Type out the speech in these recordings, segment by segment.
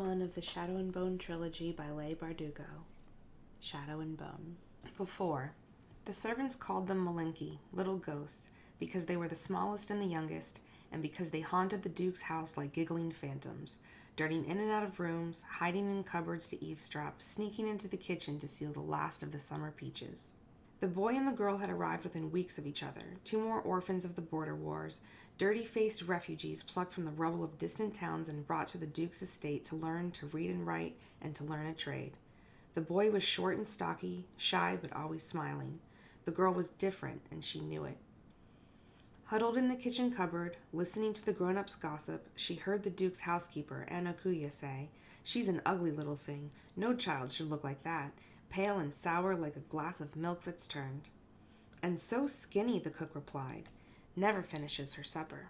one of the Shadow and Bone trilogy by Leigh Bardugo. Shadow and Bone. Before, the servants called them malenchki, little ghosts, because they were the smallest and the youngest, and because they haunted the Duke's house like giggling phantoms, darting in and out of rooms, hiding in cupboards to eavesdrop, sneaking into the kitchen to steal the last of the summer peaches. The boy and the girl had arrived within weeks of each other, two more orphans of the border wars, dirty faced refugees plucked from the rubble of distant towns and brought to the Duke's estate to learn to read and write and to learn a trade. The boy was short and stocky, shy but always smiling. The girl was different, and she knew it. Huddled in the kitchen cupboard, listening to the grown ups' gossip, she heard the Duke's housekeeper, Ana Kuya, say, She's an ugly little thing. No child should look like that, pale and sour like a glass of milk that's turned. And so skinny, the cook replied, never finishes her supper.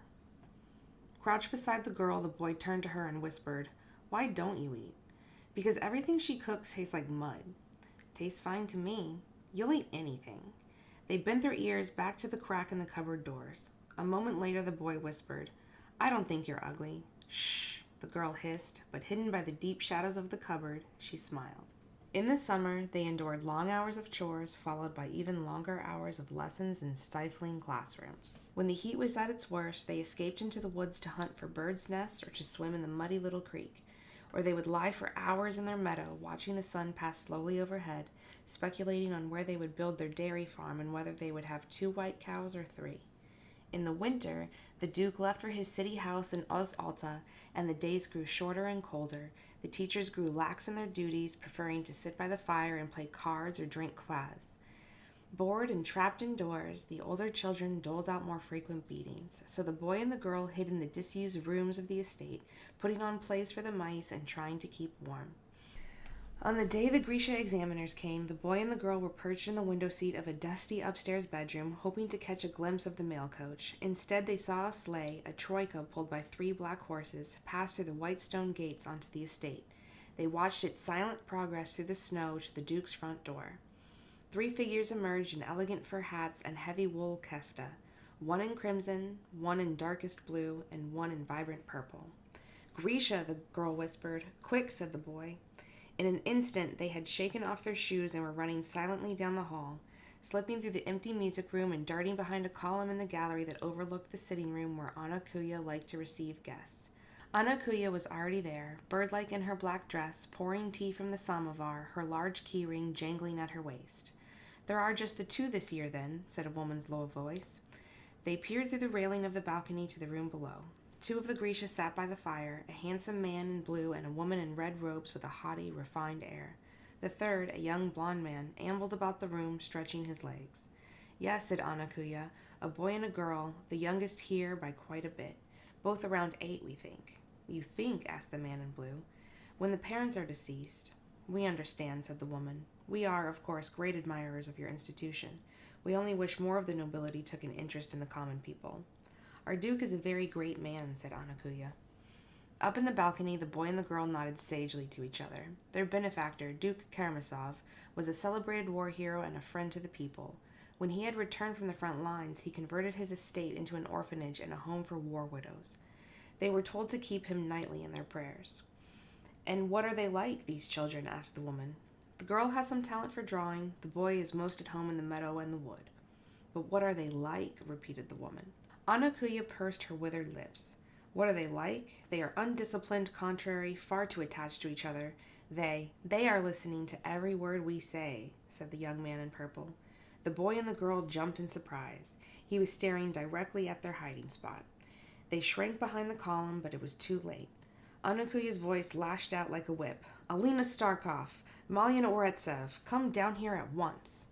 Crouched beside the girl, the boy turned to her and whispered, Why don't you eat? Because everything she cooks tastes like mud. Tastes fine to me. You'll eat anything. They bent their ears back to the crack in the cupboard doors. A moment later, the boy whispered, I don't think you're ugly. Shh, the girl hissed, but hidden by the deep shadows of the cupboard, she smiled. In the summer, they endured long hours of chores, followed by even longer hours of lessons in stifling classrooms. When the heat was at its worst, they escaped into the woods to hunt for birds' nests or to swim in the muddy little creek. Or they would lie for hours in their meadow, watching the sun pass slowly overhead, speculating on where they would build their dairy farm and whether they would have two white cows or three. In the winter, the Duke left for his city house in Os Alta, and the days grew shorter and colder. The teachers grew lax in their duties, preferring to sit by the fire and play cards or drink kvass. Bored and trapped indoors, the older children doled out more frequent beatings, so the boy and the girl hid in the disused rooms of the estate, putting on plays for the mice and trying to keep warm. On the day the Grisha examiners came, the boy and the girl were perched in the window seat of a dusty upstairs bedroom, hoping to catch a glimpse of the mail coach. Instead, they saw a sleigh, a troika pulled by three black horses, pass through the white stone gates onto the estate. They watched its silent progress through the snow to the Duke's front door. Three figures emerged in elegant fur hats and heavy wool kefta, one in crimson, one in darkest blue, and one in vibrant purple. Grisha, the girl whispered. Quick, said the boy. In an instant, they had shaken off their shoes and were running silently down the hall, slipping through the empty music room and darting behind a column in the gallery that overlooked the sitting room where Ana Kuya liked to receive guests. Ana Kuya was already there, bird-like in her black dress, pouring tea from the samovar, her large key ring jangling at her waist. There are just the two this year, then, said a woman's low voice. They peered through the railing of the balcony to the room below. Two of the Grisha sat by the fire, a handsome man in blue and a woman in red robes with a haughty, refined air. The third, a young blond man, ambled about the room, stretching his legs. Yes, said Ana Kuya, a boy and a girl, the youngest here by quite a bit. Both around eight, we think. You think? asked the man in blue. When the parents are deceased. We understand, said the woman. We are, of course, great admirers of your institution. We only wish more of the nobility took an interest in the common people. Our Duke is a very great man, said Ana Kuya. Up in the balcony, the boy and the girl nodded sagely to each other. Their benefactor, Duke Keramsov, was a celebrated war hero and a friend to the people. When he had returned from the front lines, he converted his estate into an orphanage and a home for war widows. They were told to keep him nightly in their prayers. And what are they like, these children? asked the woman. The girl has some talent for drawing. The boy is most at home in the meadow and the wood. But what are they like? repeated the woman. Ana Kuya pursed her withered lips. What are they like? They are undisciplined, contrary, far too attached to each other. They, they are listening to every word we say, said the young man in purple. The boy and the girl jumped in surprise. He was staring directly at their hiding spot. They shrank behind the column, but it was too late. Ana Kuya's voice lashed out like a whip. Alina Starkov, Malyen Oretsev, come down here at once.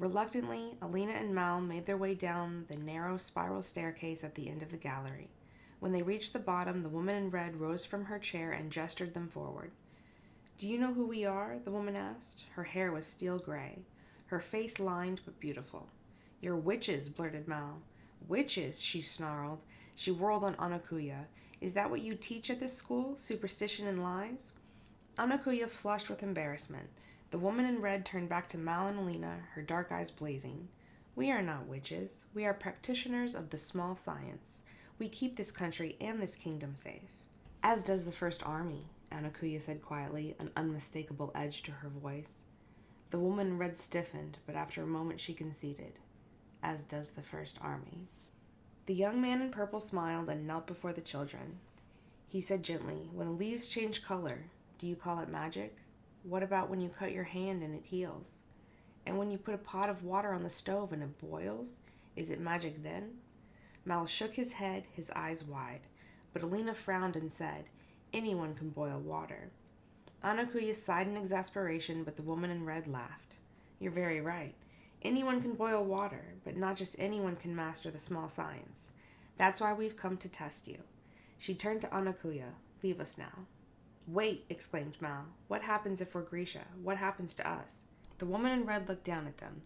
Reluctantly, Alina and Mal made their way down the narrow spiral staircase at the end of the gallery. When they reached the bottom, the woman in red rose from her chair and gestured them forward. Do you know who we are? the woman asked. Her hair was steel gray, her face lined but beautiful. You're witches, blurted Mal. Witches, she snarled. She whirled on Ana Kuya. Is that what you teach at this school? Superstition and lies? Ana Kuya flushed with embarrassment. The woman in red turned back to Mal and Alina, her dark eyes blazing. We are not witches. We are practitioners of the small science. We keep this country and this kingdom safe. As does the First Army. Ana Kuya said quietly, an unmistakable edge to her voice. The woman in red stiffened, but after a moment she conceded, as does the First Army. The young man in purple smiled and knelt before the children. He said gently, When the leaves change color, do you call it magic? What about when you cut your hand and it heals? And when you put a pot of water on the stove and it boils, is it magic then? Mal shook his head, his eyes wide, but Alina frowned and said, Anyone can boil water. Ana Kuya sighed in exasperation, but the woman in red laughed. You're very right. Anyone can boil water, but not just anyone can master the small science. That's why we've come to test you. She turned to Ana Kuya. Leave us now. Wait, exclaimed Mal. What happens if we're Grisha? What happens to us? The woman in red looked down at them.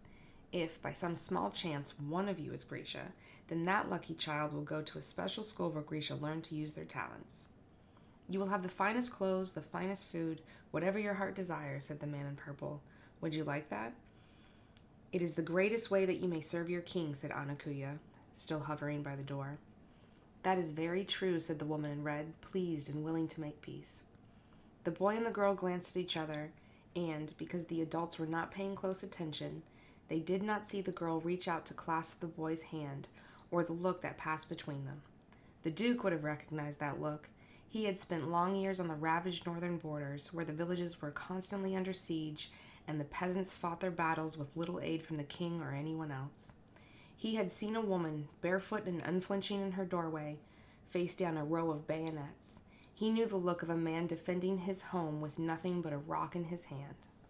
If, by some small chance, one of you is Grisha, then that lucky child will go to a special school where Grisha learn to use their talents. You will have the finest clothes, the finest food, whatever your heart desires, said the man in purple. Would you like that? It is the greatest way that you may serve your king, said Ana Kuya, still hovering by the door. That is very true, said the woman in red, pleased and willing to make peace. The boy and the girl glanced at each other, and, because the adults were not paying close attention, they did not see the girl reach out to clasp the boy's hand or the look that passed between them. The Duke would have recognized that look, he had spent long years on the ravaged northern borders, where the villages were constantly under siege and the peasants fought their battles with little aid from the king or anyone else. He had seen a woman, barefoot and unflinching in her doorway, face down a row of bayonets. He knew the look of a man defending his home with nothing but a rock in his hand.